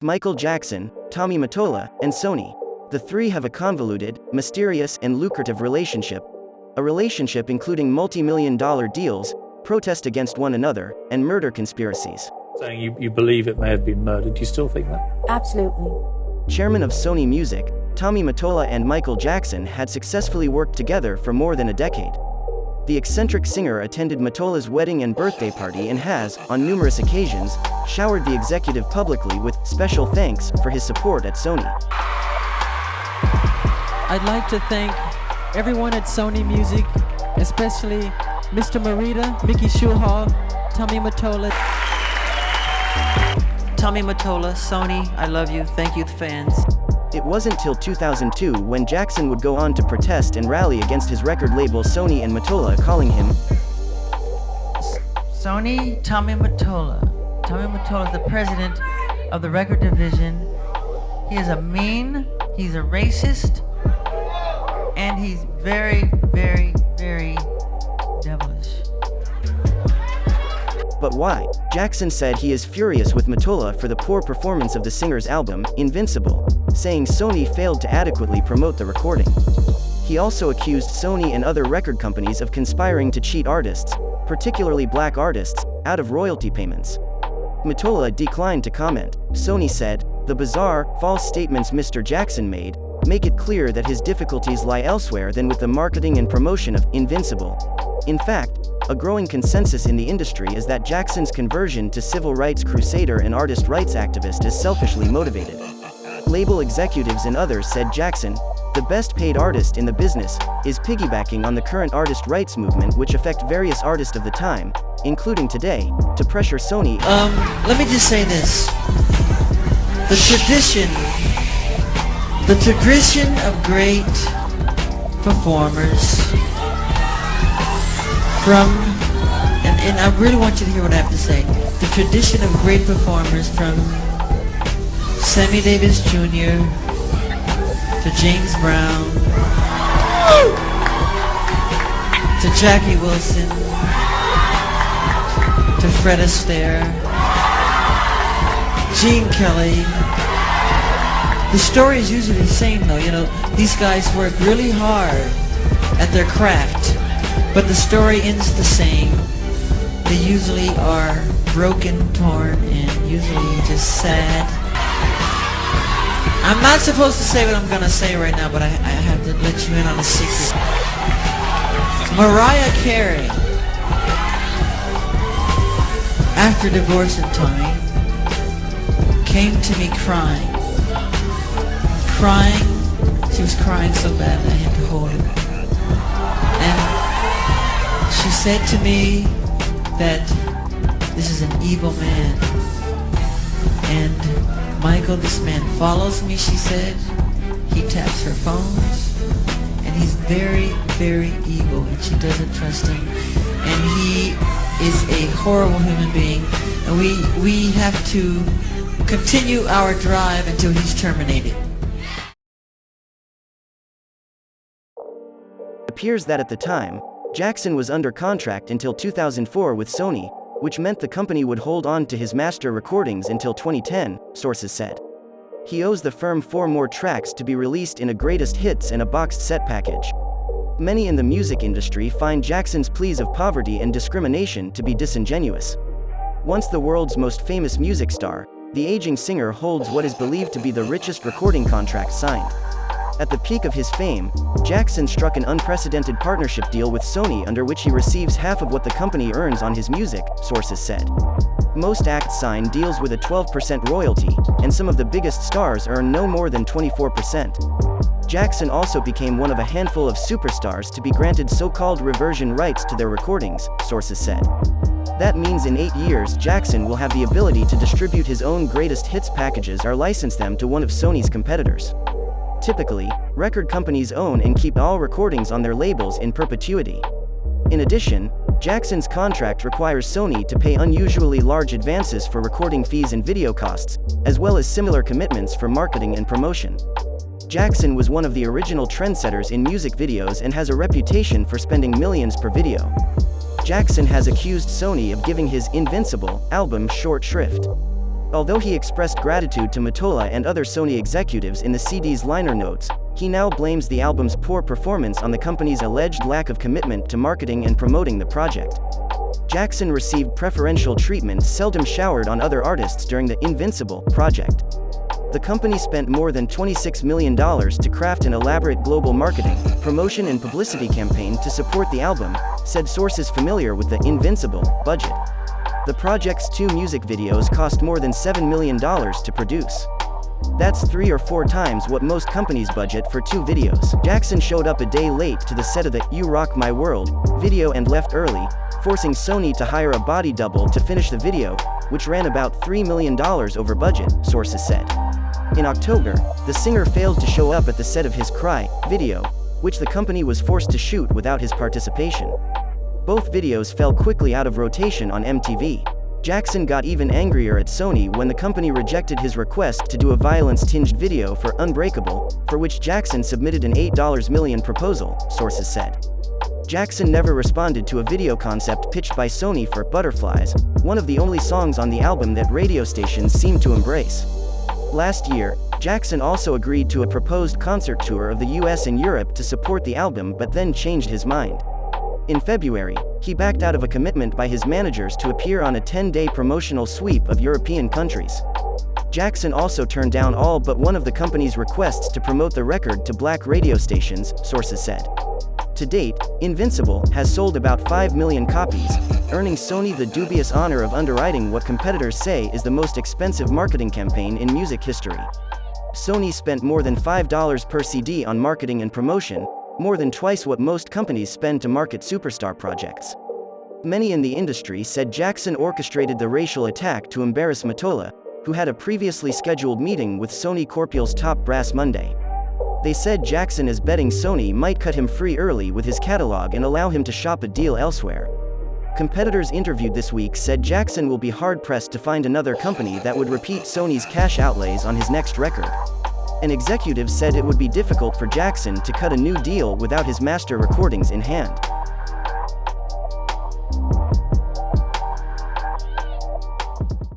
Michael Jackson, Tommy Mottola, and Sony. The three have a convoluted, mysterious, and lucrative relationship. A relationship including multi-million dollar deals, protest against one another, and murder conspiracies. Saying you, you believe it may have been murdered. Do you still think that? Absolutely. Chairman of Sony Music, Tommy Mottola and Michael Jackson had successfully worked together for more than a decade. The eccentric singer attended Mottola's wedding and birthday party and has, on numerous occasions, showered the executive publicly with special thanks for his support at Sony. I'd like to thank everyone at Sony Music, especially Mr. Morita, Mickey Schulhof, Tommy Mottola. Tommy Mottola, Sony, I love you. Thank you, the fans. It wasn't till 2002 when Jackson would go on to protest and rally against his record label Sony and Mottola calling him Sony, Tommy Mottola. Tommy Mottola is the president of the record division. He is a mean, he's a racist, and he's very, very, very But why? Jackson said he is furious with Mottola for the poor performance of the singer's album, Invincible, saying Sony failed to adequately promote the recording. He also accused Sony and other record companies of conspiring to cheat artists, particularly black artists, out of royalty payments. Mottola declined to comment. Sony said, the bizarre, false statements Mr. Jackson made, make it clear that his difficulties lie elsewhere than with the marketing and promotion of Invincible. In fact, a growing consensus in the industry is that Jackson's conversion to civil rights crusader and artist rights activist is selfishly motivated. Label executives and others said Jackson, the best paid artist in the business, is piggybacking on the current artist rights movement which affect various artists of the time, including today, to pressure Sony. Um, let me just say this. The tradition, the tradition of great performers from, and, and I really want you to hear what I have to say. The tradition of great performers from Sammy Davis Jr. to James Brown to Jackie Wilson to Fred Astaire, Gene Kelly. The story is usually the same though, you know, these guys work really hard at their craft, but the story ends the same. They usually are broken, torn, and usually just sad. I'm not supposed to say what I'm gonna say right now, but I, I have to let you in on a secret. Mariah Carey, after divorce divorcing Tommy, came to me crying. Crying. She was crying so bad I had to hold her. She said to me that this is an evil man. And Michael, this man follows me, she said. He taps her phones. And he's very, very evil. And she doesn't trust him. And he is a horrible human being. And we, we have to continue our drive until he's terminated. appears that at the time, Jackson was under contract until 2004 with Sony, which meant the company would hold on to his master recordings until 2010, sources said. He owes the firm four more tracks to be released in a greatest hits and a boxed set package. Many in the music industry find Jackson's pleas of poverty and discrimination to be disingenuous. Once the world's most famous music star, the aging singer holds what is believed to be the richest recording contract signed. At the peak of his fame, Jackson struck an unprecedented partnership deal with Sony under which he receives half of what the company earns on his music, sources said. Most acts sign deals with a 12% royalty, and some of the biggest stars earn no more than 24%. Jackson also became one of a handful of superstars to be granted so-called reversion rights to their recordings, sources said. That means in eight years Jackson will have the ability to distribute his own greatest hits packages or license them to one of Sony's competitors. Typically, record companies own and keep all recordings on their labels in perpetuity. In addition, Jackson's contract requires Sony to pay unusually large advances for recording fees and video costs, as well as similar commitments for marketing and promotion. Jackson was one of the original trendsetters in music videos and has a reputation for spending millions per video. Jackson has accused Sony of giving his Invincible album short shrift. Although he expressed gratitude to Mottola and other Sony executives in the CD's liner notes, he now blames the album's poor performance on the company's alleged lack of commitment to marketing and promoting the project. Jackson received preferential treatment seldom showered on other artists during the Invincible project. The company spent more than $26 million to craft an elaborate global marketing, promotion and publicity campaign to support the album, said sources familiar with the Invincible budget. The project's two music videos cost more than $7 million to produce. That's three or four times what most companies budget for two videos. Jackson showed up a day late to the set of the You Rock My World video and left early, forcing Sony to hire a body double to finish the video, which ran about $3 million over budget, sources said. In October, the singer failed to show up at the set of his Cry video, which the company was forced to shoot without his participation. Both videos fell quickly out of rotation on MTV. Jackson got even angrier at Sony when the company rejected his request to do a violence-tinged video for Unbreakable, for which Jackson submitted an $8 million proposal, sources said. Jackson never responded to a video concept pitched by Sony for Butterflies, one of the only songs on the album that radio stations seemed to embrace. Last year, Jackson also agreed to a proposed concert tour of the US and Europe to support the album but then changed his mind. In February, he backed out of a commitment by his managers to appear on a 10-day promotional sweep of European countries. Jackson also turned down all but one of the company's requests to promote the record to black radio stations, sources said. To date, Invincible has sold about 5 million copies, earning Sony the dubious honor of underwriting what competitors say is the most expensive marketing campaign in music history. Sony spent more than $5 per CD on marketing and promotion, more than twice what most companies spend to market superstar projects. Many in the industry said Jackson orchestrated the racial attack to embarrass Mottola, who had a previously scheduled meeting with Sony Corporeal's top brass Monday. They said Jackson is betting Sony might cut him free early with his catalog and allow him to shop a deal elsewhere. Competitors interviewed this week said Jackson will be hard-pressed to find another company that would repeat Sony's cash outlays on his next record. An executive said it would be difficult for Jackson to cut a new deal without his master recordings in hand.